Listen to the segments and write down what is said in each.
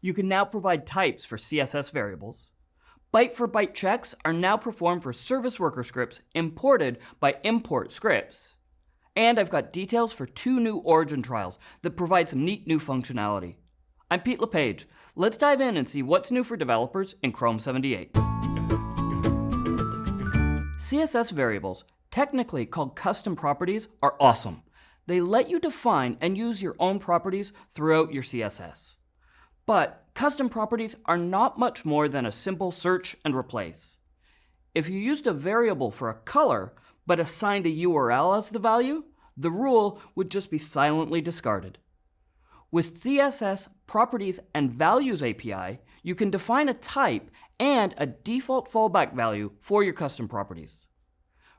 You can now provide types for CSS variables. Byte-for-byte checks are now performed for service worker scripts imported by import scripts. And I've got details for two new origin trials that provide some neat new functionality. I'm Pete LePage. Let's dive in and see what's new for developers in Chrome 78. CSS variables, technically called custom properties, are awesome. They let you define and use your own properties throughout your CSS. But custom properties are not much more than a simple search and replace. If you used a variable for a color, but assigned a URL as the value, the rule would just be silently discarded. With CSS Properties and Values API, you can define a type and a default fallback value for your custom properties.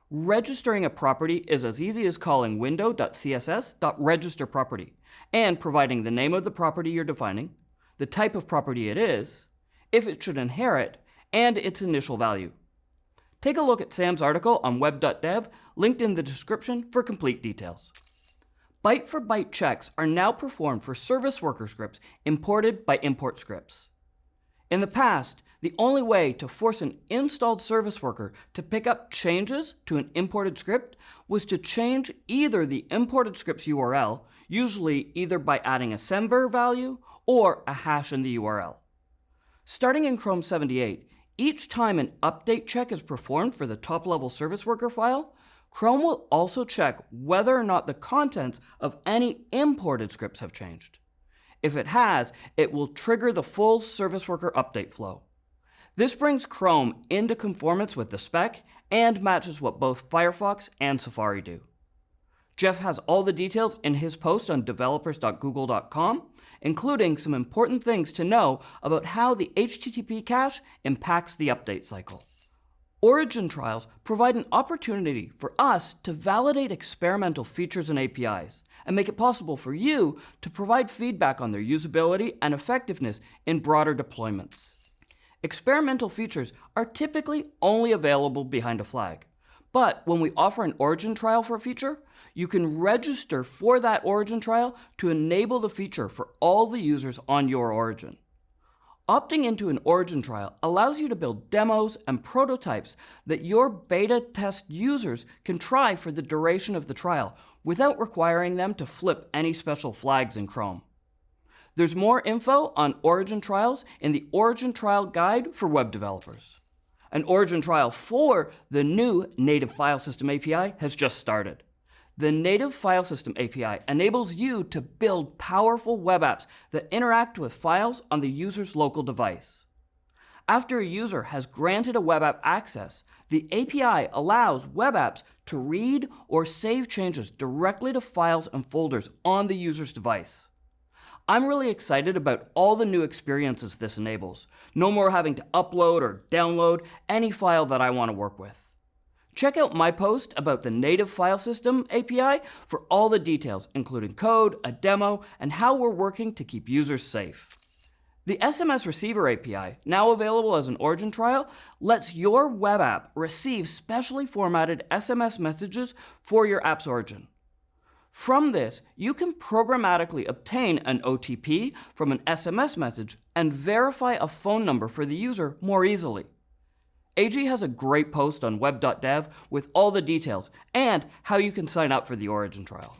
Registering a property is as easy as calling window.css.registerProperty and providing the name of the property you're defining, the type of property it is, if it should inherit, and its initial value. Take a look at Sam's article on web.dev, linked in the description for complete details. Byte-for-byte checks are now performed for service worker scripts imported by import scripts. In the past, the only way to force an installed service worker to pick up changes to an imported script was to change either the imported script's URL, usually either by adding a semver value or a hash in the URL. Starting in Chrome 78, each time an update check is performed for the top-level service worker file, Chrome will also check whether or not the contents of any imported scripts have changed. If it has, it will trigger the full service worker update flow. This brings Chrome into conformance with the spec and matches what both Firefox and Safari do. Jeff has all the details in his post on developers.google.com, including some important things to know about how the HTTP cache impacts the update cycle. Origin trials provide an opportunity for us to validate experimental features and APIs, and make it possible for you to provide feedback on their usability and effectiveness in broader deployments. Experimental features are typically only available behind a flag. But when we offer an origin trial for a feature, you can register for that origin trial to enable the feature for all the users on your origin. Opting into an origin trial allows you to build demos and prototypes that your beta test users can try for the duration of the trial without requiring them to flip any special flags in Chrome. There's more info on origin trials in the Origin Trial Guide for web developers. An origin trial for the new Native File System API has just started. The Native File System API enables you to build powerful web apps that interact with files on the user's local device. After a user has granted a web app access, the API allows web apps to read or save changes directly to files and folders on the user's device. I'm really excited about all the new experiences this enables. No more having to upload or download any file that I want to work with. Check out my post about the native file system API for all the details, including code, a demo, and how we're working to keep users safe. The SMS Receiver API, now available as an Origin trial, lets your web app receive specially formatted SMS messages for your app's origin. From this, you can programmatically obtain an OTP from an SMS message and verify a phone number for the user more easily. Eiji has a great post on web.dev with all the details and how you can sign up for the Origin trial.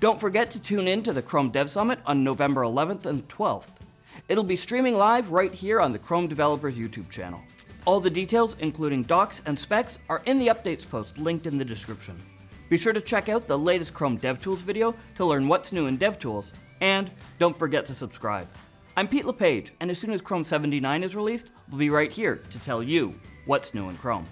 Don't forget to tune in to the Chrome Dev Summit on November 11th and 12th. It'll be streaming live right here on the Chrome Developers YouTube channel. All the details, including docs and specs, are in the updates post linked in the description. Be sure to check out the latest Chrome DevTools video to learn what's new in DevTools, and don't forget to subscribe. I'm Pete LePage, and as soon as Chrome 79 is released, we'll be right here to tell you what's new in Chrome.